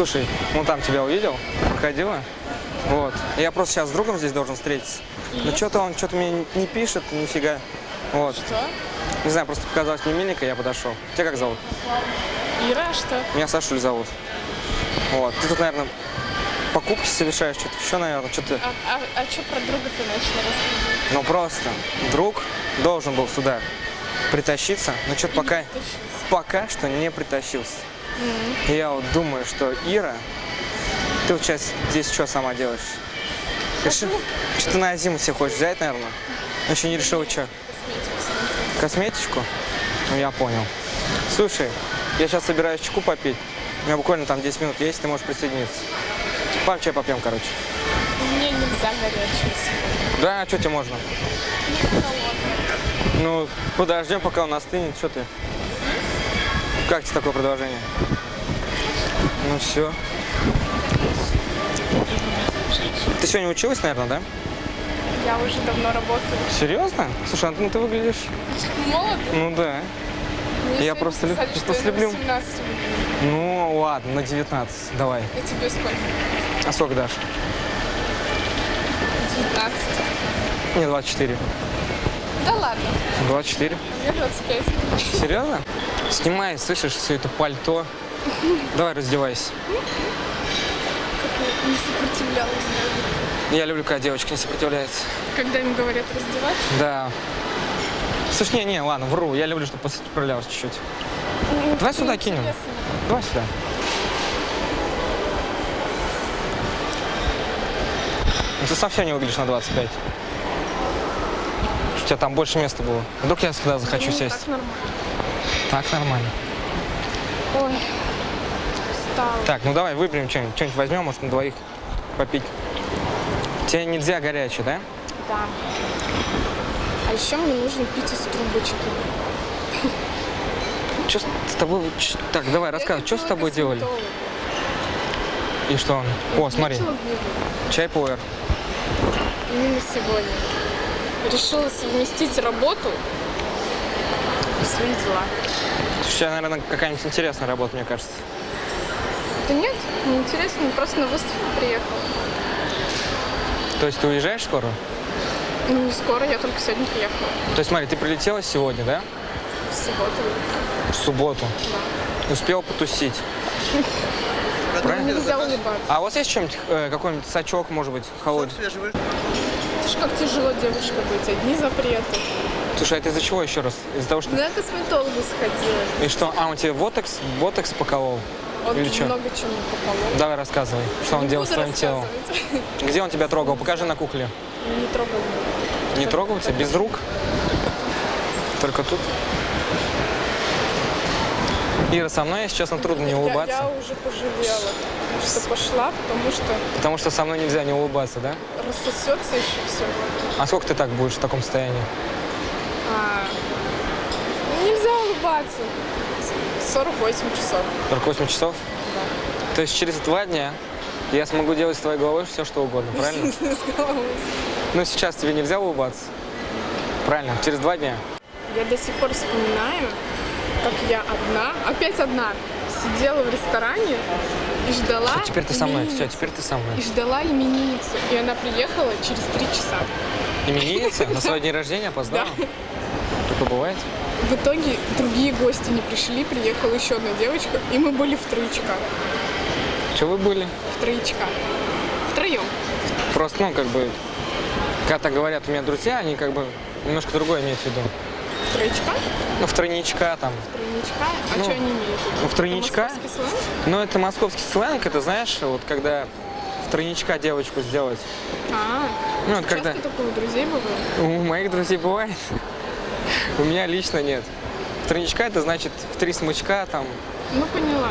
Слушай, ну там тебя увидел, проходила. Вот. Я просто сейчас с другом здесь должен встретиться. Но что-то он что-то мне не пишет, нифига. Вот. Что? Не знаю, просто показалось мне миленько, я подошел. Тебя как зовут? Ира, что? Меня Сашуль зовут. Вот. Ты тут, наверное, покупки совершаешь, что-то еще, наверное, что-то... А, а, а что про друга ты начал рассказывать? Ну просто друг должен был сюда притащиться, но что-то пока, пока что не притащился. И Я вот думаю, что Ира, ты вот сейчас здесь что сама делаешь? Реши- Что ты на зиму себе хочешь взять, наверное? Но еще не решила, что? Косметичку? Ну, я понял. Слушай, я сейчас собираюсь чайку попить. У меня буквально там 10 минут есть, ты можешь присоединиться. Пам чай попьем, короче. Мне нельзя сегодня. Да, а что тебе можно? Ну, подождем, пока он остынет. Что ты? Как тебе такое предложение? Ну все. Ты сегодня училась, наверное, да? Я уже давно работаю. Серьезно? Слушай, ну ты выглядишь... Молодо? Ну да. Мне Я просто лю- сказали, просто что я на люблю. 18 выгляжу. Ну ладно, на 19. Давай. А тебе сколько? А сколько дашь? 19. Мне 24. Да ладно, 24. мне 25. Серьезно? Снимай, слышишь, все это пальто. Давай раздевайся. Как я не сопротивлялась. Я люблю, когда девочка не сопротивляется. Когда им говорят раздевать, Да. Слушай, не, не, ладно, вру. Я люблю, чтобы сопротивлялась чуть-чуть. Давай сюда кинем. Давай сюда. Ну, ты совсем не выглядишь на 25. Тебя там больше места было. Вдруг я сюда захочу Ну, сесть. Так нормально. Так нормально. Ой, устала. Так, ну давай выберем что-нибудь. Что-нибудь возьмем, может, на двоих попить. Тебе нельзя горячее, да? Да. А еще мне нужно пить из трубочки. Что с тобой... Так, давай, рассказывай, что с тобой делали? И что он? О, смотри, чай пуэр. Именно сегодня. Решила совместить работу и свои дела. Слушай, у тебя, наверное, какая-нибудь интересная работа, мне кажется. Да нет, неинтересно, просто на выставку приехала. То есть ты уезжаешь скоро? Ну, не скоро, я только сегодня приехала. То есть смотри, ты прилетела сегодня, да? В субботу. В субботу. Успел потусить. Правильно? Нельзя улыбаться. А у вас есть чем-нибудь, э, какой-нибудь сачок, может быть, холодный? Слушай, как тяжело девушка быть, одни запреты. Слушай, а это из-за чего еще раз? Из-за того, что... Ну, я к косметологу сходила. И что? А, он тебе ботокс, ботокс поколол? Он Или много чего мне поколол. Давай рассказывай, что он Не делал с твоим телом. Где он тебя трогал? Покажи на кукле. Не трогал. Не трогал тебя? Без рук? Только тут? Ира, со мной, если честно, трудно не Я, улыбаться. я уже пожалела, что пошла, потому что Потому что со мной нельзя не улыбаться, да? рассосется еще все. А сколько ты так будешь в таком состоянии? А, нельзя улыбаться. 48 часов. 48 часов? То есть через два дня я смогу делать с твоей головой все, что угодно, правильно? С головой. Но сейчас тебе нельзя улыбаться. Правильно, через два дня. Я до сих пор вспоминаю, как я одна, опять одна, сидела в ресторане и ждала Все, теперь ты со мной, все, теперь ты со мной. И ждала именинницу. И она приехала через три часа. Именинница на свой день рождения опоздала? Такое бывает? В итоге другие гости не пришли, приехала еще одна девочка, и мы были в троечках. Че вы были? В троечках. Втроем. Просто, ну, как бы, когда говорят у меня друзья, они как бы немножко другое имеют в виду. В троечках? Ну, в тройничка там. Тройничка? А Ну, что они имеют? в ну, в тройничка? Это московский сленг? Ну, это московский сленг, это, знаешь, вот когда в тройничка девочку сделать. А, Ну, вот когда такое у друзей бывает? у моих друзей бывает, у меня лично нет. В тройничка это значит в три смычка, там, Ну, поняла.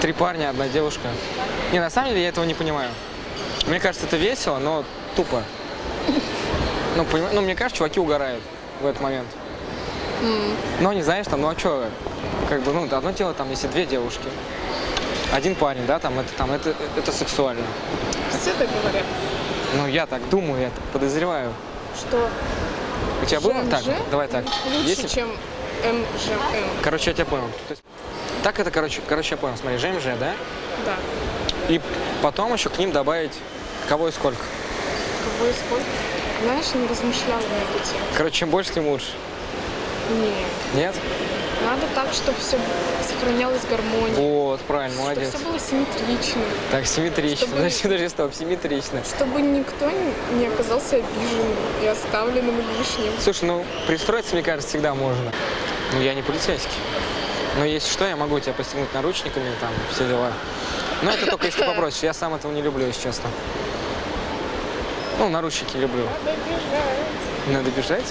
три парня, одна девушка. Не, на самом деле я этого не понимаю. Мне кажется, это весело, но тупо. Ну, поним- ну, мне кажется, чуваки угорают в этот момент. Но не знаешь, там, ну а что, как бы, ну, одно дело, там, если две девушки, один парень, да, там, это, там, это, это сексуально. Все так говорят, Ну, я так думаю, я так подозреваю. что У тебя было так? Давай так. лучше, Если- чем МЖМ. Короче, я тебя понял. То есть, так это, короче, короче, я понял. Смотри, ЖМЖ, да? Да. И потом еще к ним добавить кого и сколько. Кого и сколько? Знаешь, не размышляла на эту тему. Короче, чем больше, тем лучше. Не. Нет? Надо так, чтобы все сохранялась гармония. Вот, правильно, молодец. Чтобы все было симметрично. Так, симметрично. Чтобы- Подожди, подожди, стоп, симметрично. Чтобы никто не- оказался обиженным и оставленным лишним. Слушай, ну, пристроиться, мне кажется, всегда можно. Ну, я не полицейский. Но если что, я могу тебя постигнуть наручниками, там, все дела. Но это только если ты попросишь. Я сам этого не люблю, если честно. Ну, наручники люблю. Надо бежать. Надо бежать?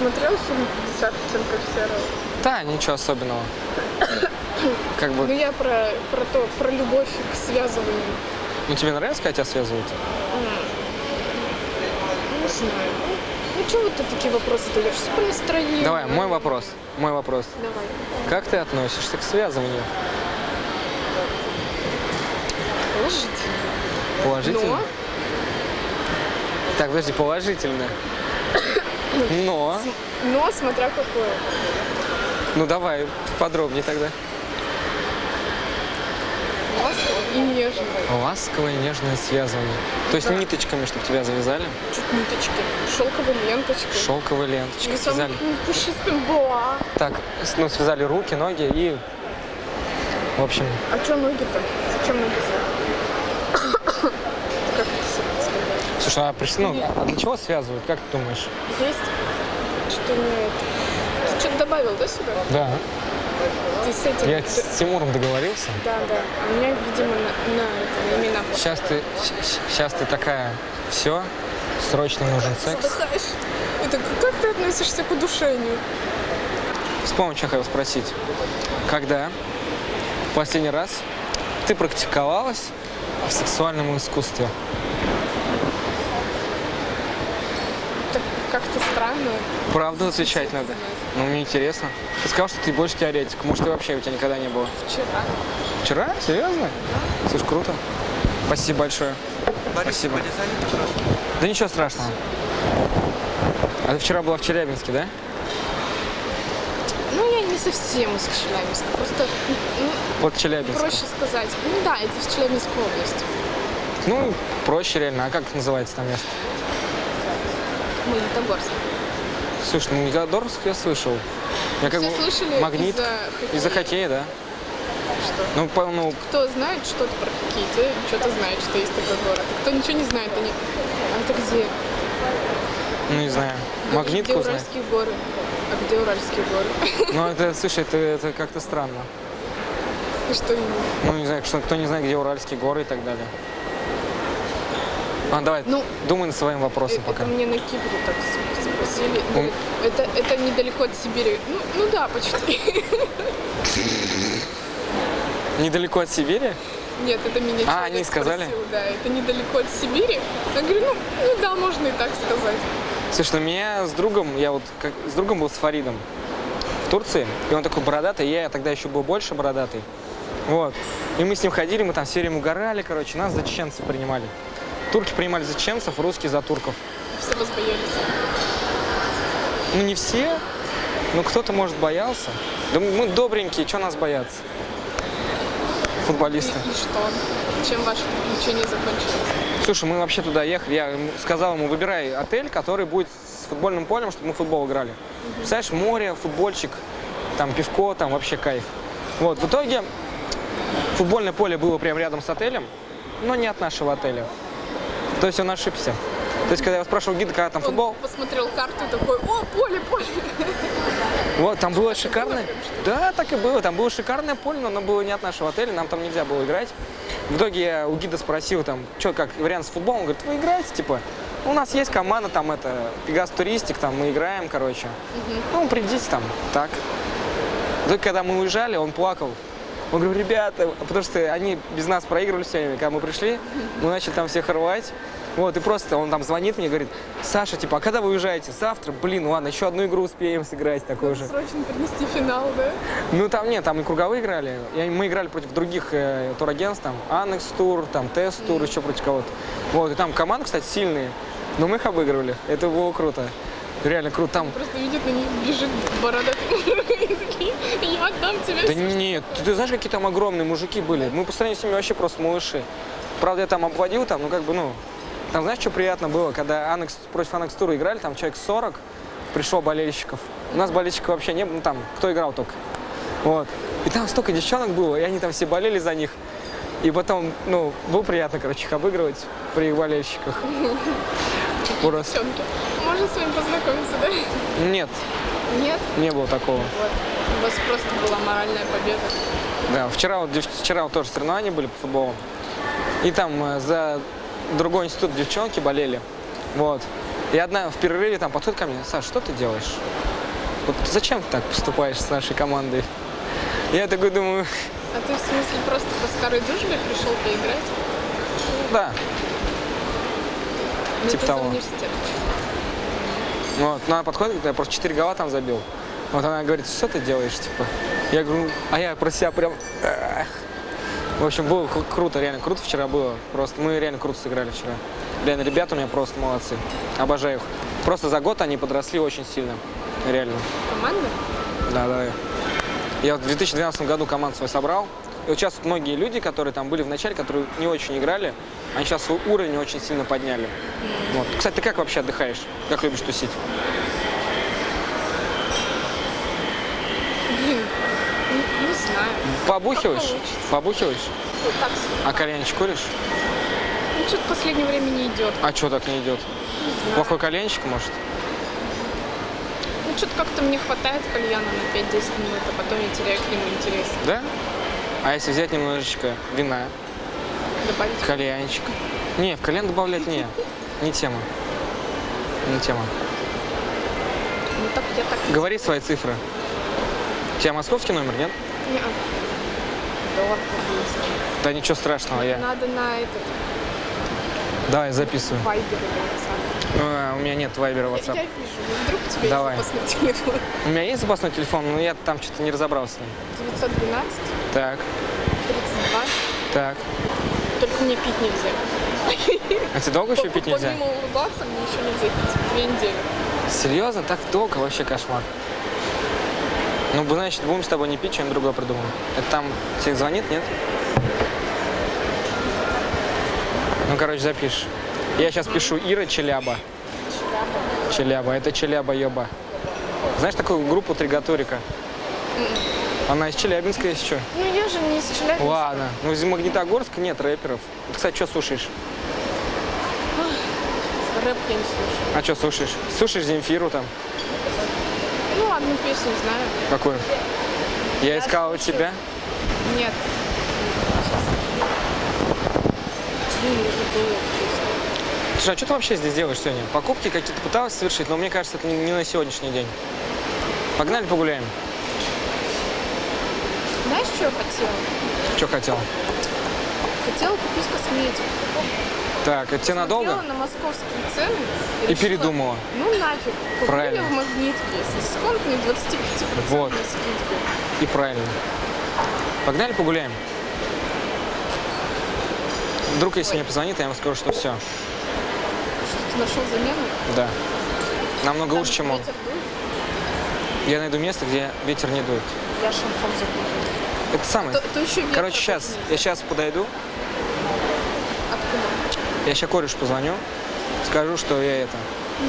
Посмотрел фильм «50 оттенков серого»? Да, ничего особенного. Как Ну, бы, я про, про то, про любовь к связыванию. ну тебе нравится, когда тебя связывают? Не знаю. Ну, что вот ты такие вопросы даешь? Все по настроению. Давай, мой вопрос. Мой вопрос. Давай. Как ты относишься к связыванию? Положительно. Положительно? Но Так, подожди, положительно. Но. Но смотря какое. Ну давай, подробнее тогда. Ласково и нежно. Ласковое нежное связывание. То есть Да. ниточками, чтобы тебя завязали? Чуть ниточки. Шелковой ленточкой. Шелковой ленточкой И самым связали. пушистым боа. Так, ну связали руки, ноги и... В общем, А что ноги-то? Зачем ноги связаны? Как это себе слушай, а, приш- ну, а для чего связывают, как ты думаешь? Есть что не это. Ты что-то добавил, да, сюда? Да. Ты с этим... Я с Тимуром договорился. Да, да. У меня, видимо, на, на, это, на имена Сейчас ты, сейчас ты такая, все, срочно нужен секс. Задыхаешь. Это как ты относишься к удушению? Вспомнил, что хотел спросить. Когда в последний раз ты практиковалась в сексуальном искусстве? Так как-то странно. Правду отвечать надо. Ну, мне интересно. Ты сказал, что ты больше теоретик. Может, ты вообще у тебя никогда не было? Вчера. Вчера? Серьезно? Слушай, круто. Спасибо большое. Спасибо. Да ничего страшного. А ты вчера была в Челябинске, да? Ну, я не совсем из Челябинска. Просто, ну, Вот Челябинск. проще сказать. Ну да, это в Челябинской области. Ну, проще реально. А как называется там место? Магнитогорск. Слушай, ну Магнитогорск я слышал. Я как Все бы слышали магнит из-за хоккея? из-за хоккея, да? Что? Ну, по- ну, Кто знает что-то про хоккей, те что-то знает, что есть такой город. Кто ничего не знает, они... А это где? ну не знаю. Где Магнитку знаю. Уральские горы? А где Уральские горы? Ну, это, слушай, это, это как-то странно. И что именно? Ну, не знаю, что кто не знает, где Уральские горы и так далее. А, давай, Ну, думай над своим вопросом Это пока. мне на Кипре так спросили. М. Это, это недалеко от Сибири. Ну, ну да, почти. Недалеко от Сибири? Нет, это меня А, они сказали? спросил, Да, это недалеко от Сибири. Я говорю, ну, ну да, можно и так сказать. Слушай, ну меня с другом, я вот как, с другом был с Фаридом в Турции, и он такой бородатый, я тогда еще был больше бородатый. Вот. И мы с ним ходили, мы там все время угорали, короче, нас за чеченцев принимали. Турки принимали за чеченцев, русские за турков. Все вас боялись. Ну не все, ну кто-то, может, боялся. Да мы добренькие, что нас бояться? И, Футболисты. и что? Чем ваше приключение закончилось? Слушай, мы вообще туда ехали, я сказал ему, выбирай отель, который будет с футбольным полем, чтобы мы футбол играли. Представляешь, море, футбольчик, там пивко, там вообще кайф. Вот, в итоге футбольное поле было прямо рядом с отелем, но не от нашего отеля. То есть он ошибся. То есть, когда я спрашивал гида, когда там футбол, Он посмотрел карту такой, о, поле, поле. вот, там было шикарное... Да, так и было. Там было шикарное поле, но оно было не от нашего отеля, нам там нельзя было играть. В итоге я у гида спросил, там, что, как вариант с футболом, он говорит, вы играете, типа, у нас есть команда, там, это, Пегас Туристик, там, мы играем, короче. Ну, придите там, так. Итоге, когда мы уезжали, он плакал. Он говорит, ребята, потому что они без нас проигрывали все время, когда мы пришли, мы начали там всех рвать. Вот, и просто он там звонит мне, говорит, Саша, типа, а когда вы уезжаете? Завтра? Блин, ладно, еще одну игру успеем сыграть такой же. Срочно принести финал, да? Ну там нет, там и круговые играли. И мы играли против других э, турагентств, там Анекс Тур, там Тест Тур, еще против кого-то. Вот, и там команды, кстати, сильные. Но мы их обыгрывали. Это было круто. Реально круто. Там Просто видит на них бежит бородатый я отдам тебе Да нет, ты, ты знаешь, какие там огромные мужики были? Мы по сравнению с ними вообще просто малыши. Правда, я там обводил, там, ну как бы, ну, там знаешь, что приятно было, когда Анекс, против Анекс Тура играли, там человек 40, пришло болельщиков. У нас болельщиков вообще не было, ну там, кто играл только. Вот. И там столько девчонок было, и они там все болели за них. И потом, ну, было приятно, короче, их обыгрывать при их болельщиках. Просто. девчонки. Можно с вами познакомиться, да? Нет, Нет? не было такого. Вот. У вас просто была моральная победа. Да, вчера, вот, вчера вот тоже соревнования были по футболу. И там э, за другой институт девчонки болели. Вот. И одна в перерыве там подходит ко мне, Саш, что ты делаешь? Вот зачем ты так поступаешь с нашей командой? Я такой думаю, А ты в смысле просто по старой дружбе пришел поиграть? да. Ну, Типа того. Вот. Ну, она подходит, я просто 4 гола там забил. Вот она говорит, что ты делаешь, типа? Я говорю, «Ну, а я про себя прям... «Эх». В общем, было кру- круто, реально круто вчера было. Просто мы реально круто сыграли вчера. Реально, ребята у меня просто молодцы. Обожаю их. Просто за год они подросли очень сильно. Реально. Команда? Да, да. Я в 2012 году команду свою собрал. И вот сейчас вот многие люди, которые там были в начале, которые не очень играли, они сейчас свой уровень очень сильно подняли. Вот. Кстати, ты как вообще отдыхаешь? Как любишь тусить? Блин, не, не знаю. Побухиваешь? Побухиваешь? Ну, так себе. А кальянчик куришь? Ну, что-то в последнее время не идет. А что так не идет? Не знаю. Плохой кальянчик, может? Ну, что-то как-то мне хватает кальяна на 5-10 минут, а потом я теряю к нему интерес. Да? А если взять немножечко вина, Добавить. кальянчик? Не, в кальян добавлять не. Не тема. Не тема. Ну, так я так Говори свои цифры. У тебя московский номер, нет? Доллар появился. Да ничего страшного, я... Надо на этот Давай, записываю. вайбер или WhatsApp. А, у меня нет вайбера, Я, WhatsApp. я вижу, ну, вдруг у тебя Давай. есть запасной телефон. У меня есть запасной телефон, но я там что-то не разобрался. с ним. 912, Так, 32. так. Только мне пить нельзя. А тебе долго еще пить нельзя? Помимо улыбаться, мне еще нельзя пить. Две недели. Серьезно? Так долго? Вообще кошмар. Ну, значит, будем с тобой не пить, что-нибудь другое придумаем. Это там тебе звонит, нет? Ну, короче, запишешь. Я сейчас пишу Ира Челяба. Челяба. Это Челяба Ёба. Знаешь такую группу Тригаторика? Она из Челябинска, если что. Ну я же не из Челябинска. Ладно. Ну, из Магнитогорска нет рэперов. Ты, кстати, что слушаешь? Рэп я не слушаю. А что слушаешь? Слушаешь Земфиру там? Ну, одну песню знаю. Какую? Я искала слушаю. тебя. Нет. Я песню. Слушай, а что ты вообще здесь делаешь сегодня? Покупки какие-то пыталась совершить, но мне кажется, это не на сегодняшний день. Погнали погуляем. Знаешь, что я хотела? Что хотел? Хотела купить косметику. Так, это тебе надолго? Смотрела на московские цены. И решила, передумала. Ну нафиг. Куплю Правильно. в магнитке с дисконтной 25% Вот. скидкой. И правильно. Погнали погуляем. Вдруг, если мне позвонит, я ему скажу, что все. Что ты нашел замену? Да. Намного Там лучше, чем он. Я найду место, где ветер не дует. Я шарфом закутаюсь. Это самое. То, то еще Короче, сейчас, я сейчас подойду? Я сейчас корешу позвоню, скажу, что я это.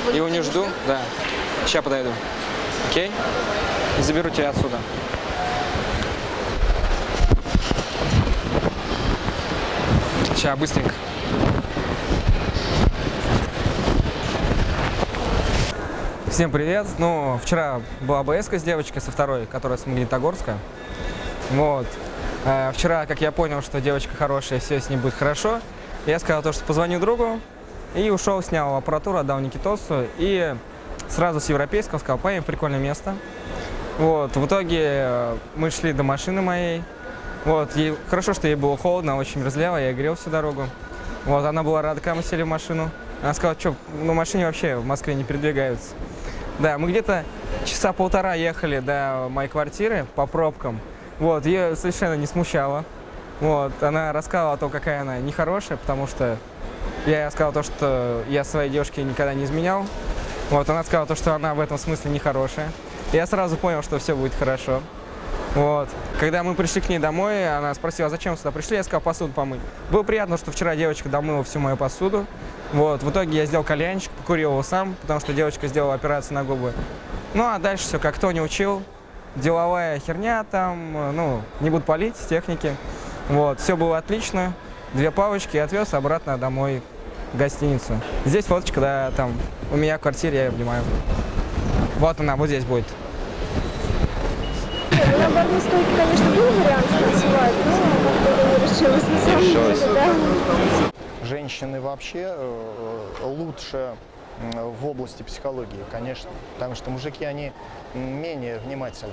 Его Его не жду, да. Сейчас подойду. Окей? И заберу тебя отсюда. Сейчас, быстренько. Всем привет. Ну, вчера была БСК с девочкой со второй, которая с Магнитогорска. Вот. Э, Вчера, как я понял, что девочка хорошая, все с ней будет хорошо, я сказал то, что позвоню другу, и ушел, снял аппаратуру, отдал Никитосу, и сразу с европейского сказал, поедем прикольное место. Вот, в итоге э, мы шли до машины моей. Вот, ей, хорошо, что ей было холодно, очень мерзляво, я грел всю дорогу. Вот, она была рада, когда мы сели в машину. Она сказала, что на машине вообще в Москве не передвигаются. Да, мы где-то часа полтора ехали до моей квартиры по пробкам. Вот, ее совершенно не смущало. Вот, она рассказывала о том, какая она нехорошая, потому что я сказал то, что я своей девушке никогда не изменял. Вот, она сказала, то, что она в этом смысле нехорошая. Я сразу понял, что все будет хорошо. Вот. Когда мы пришли к ней домой, она спросила, зачем сюда пришли, я сказал, посуду помыть. Было приятно, что вчера девочка домыла всю мою посуду. Вот. В итоге я сделал кальянчик, покурил его сам, потому что девочка сделала операцию на губы. Ну, а дальше все, как кто не учил. Деловая херня там, э, ну, не буду палить, техники. Вот, все было отлично. Две палочки и отвез обратно домой в гостиницу. Здесь фоточка, да, там, у меня в квартире, я ее обнимаю. Вот она, вот здесь будет. Ну, на барной стойке, конечно, был вариант танцевать, но как-то не решилась на самом решилась. деле, да. Женщины вообще э, лучше м, в области психологии, конечно. Потому что мужики, они менее внимательны.